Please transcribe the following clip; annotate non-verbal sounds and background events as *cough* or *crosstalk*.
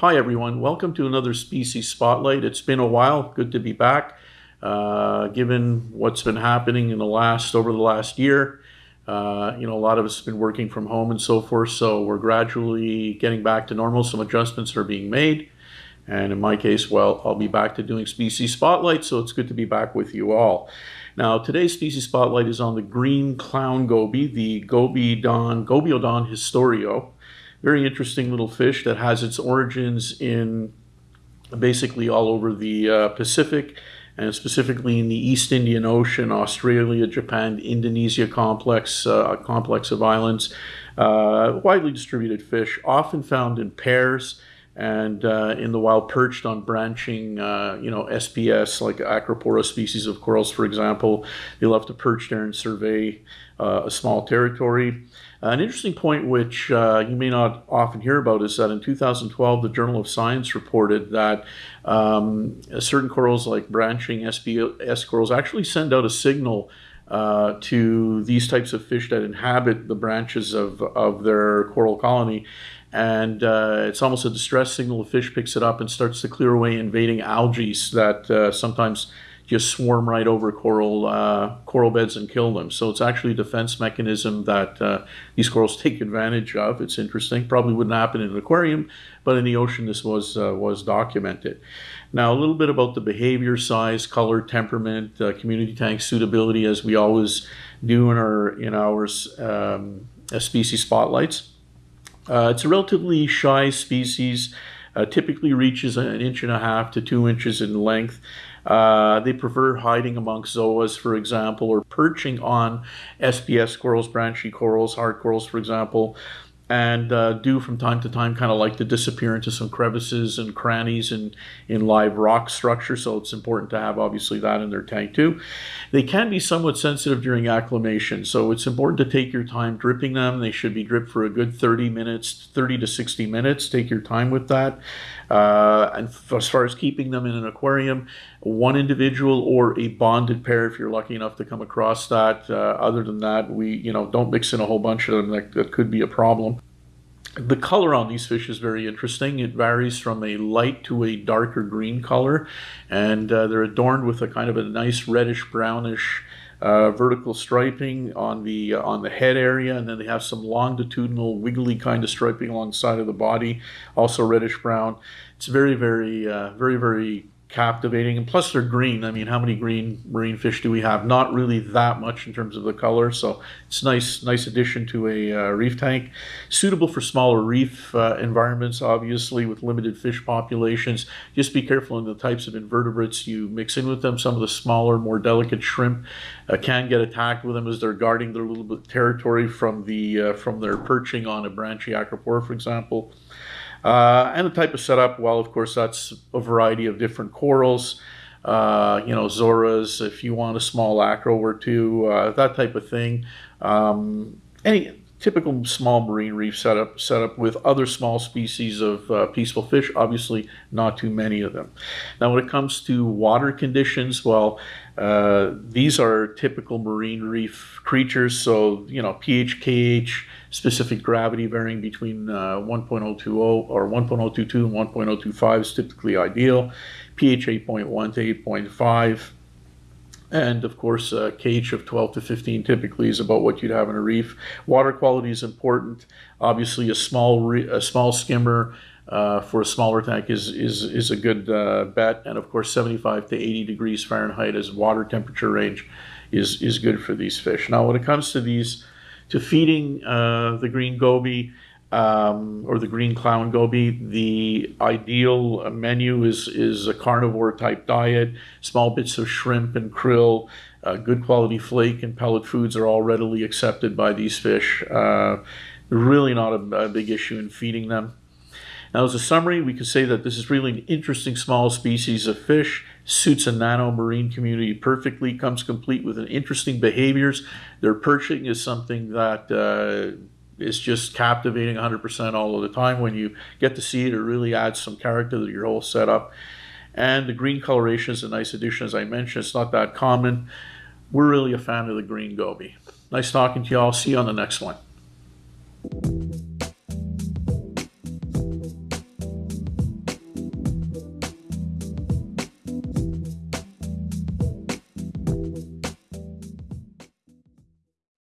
Hi everyone, welcome to another Species Spotlight. It's been a while, good to be back. Uh, given what's been happening in the last, over the last year, uh, you know, a lot of us have been working from home and so forth, so we're gradually getting back to normal. Some adjustments are being made. And in my case, well, I'll be back to doing Species Spotlight, so it's good to be back with you all. Now, today's Species Spotlight is on the green clown goby, the Gobiodon, Gobiodon histrio very interesting little fish that has its origins in basically all over the uh, Pacific and specifically in the East Indian Ocean, Australia, Japan, Indonesia complex, uh, complex of islands. Uh, widely distributed fish, often found in pairs and uh, in the wild perched on branching, uh, you know, SPS like Acropora species of corals, for example. They love to perch there and survey uh, a small territory. an interesting point, which uh, you may not often hear about, is that in 2012, the Journal of Science reported that um, certain corals, like branching SPS corals, actually send out a signal uh, to these types of fish that inhabit the branches of, of their coral colony and uh, it's almost a distress signal. The fish picks it up and starts to clear away invading algae that uh, sometimes just swarm right over coral uh, coral beds and kill them. So it's actually a defense mechanism that uh, these corals *laughs* take advantage of. It's interesting. Probably wouldn't happen in an aquarium, but in the ocean this was uh, was documented. Now a little bit about the behavior, size, color, temperament, uh, community tank suitability, as we always do in our in our um, species spotlights. Uh, it's a relatively shy species, uh, typically reaches an inch and a half to two inches in length. Uh, they prefer hiding amongst zoas, for example, or perching on SPS corals, branchy corals, hard corals, for example and uh, do from time to time kind of like to disappear into some crevices and crannies in, in live rock structure. So it's important to have obviously that in their tank too. They can be somewhat sensitive during acclimation. So it's important to take your time dripping them. They should be dripped for a good 30 minutes, 30 to 60 minutes. Take your time with that. Uh, and as far as keeping them in an aquarium, one individual or a bonded pair if you're lucky enough to come across that. Uh, other than that, we you know don't mix in a whole bunch of them. That, that could be a problem. The color on these fish is very interesting. It varies from a light to a darker green color, and uh, they're adorned with a kind of a nice reddish brownish uh, vertical striping on the uh, on the head area, and then they have some longitudinal wiggly kind of striping along the side of the body, also reddish brown. It's very, very, uh, very, very captivating. And plus, they're green. I mean, how many green marine fish do we have? Not really that much in terms of the color. So it's nice, nice addition to a uh, reef tank. Suitable for smaller reef uh, environments, obviously, with limited fish populations. Just be careful in the types of invertebrates you mix in with them. Some of the smaller, more delicate shrimp uh, can get attacked with them as they're guarding their little bit territory from the uh, from their perching on a branchy acropora, for example. Uh, and the type of setup, well, of course, that's a variety of different corals. Uh, you know, Zoas, if you want a small acro or two, uh, that type of thing. Um, any typical small marine reef setup, setup with other small species of uh, peaceful fish, obviously not too many of them. Now, when it comes to water conditions, well, uh, these are typical marine reef creatures, so, you know, pH, KH, specific gravity varying between uh, 1.020 or 1.022 and 1.025 is typically ideal. pH 8.1 to 8.5. And of course, a KH of 12 to 15 typically is about what you'd have in a reef. Water quality is important. Obviously, a small a small skimmer uh, for a smaller tank is is is a good uh, bet. And of course, 75 to 80 degrees Fahrenheit as water temperature range is is good for these fish. Now, when it comes to these to feeding uh, the green goby um, or the green clown goby, the ideal menu is, is a carnivore type diet. Small bits of shrimp and krill, uh, good quality flake and pellet foods are all readily accepted by these fish. Uh, really not a, a big issue in feeding them. Now, as a summary, we can say that this is really an interesting small species of fish, suits a nano marine community perfectly, comes complete with an interesting behaviors. Their perching is something that uh, is just captivating 100% all of the time. When you get to see it, it really adds some character to your whole setup. And the green coloration is a nice addition, as I mentioned. It's not that common. We're really a fan of the green goby. Nice talking to you all. See you on the next one.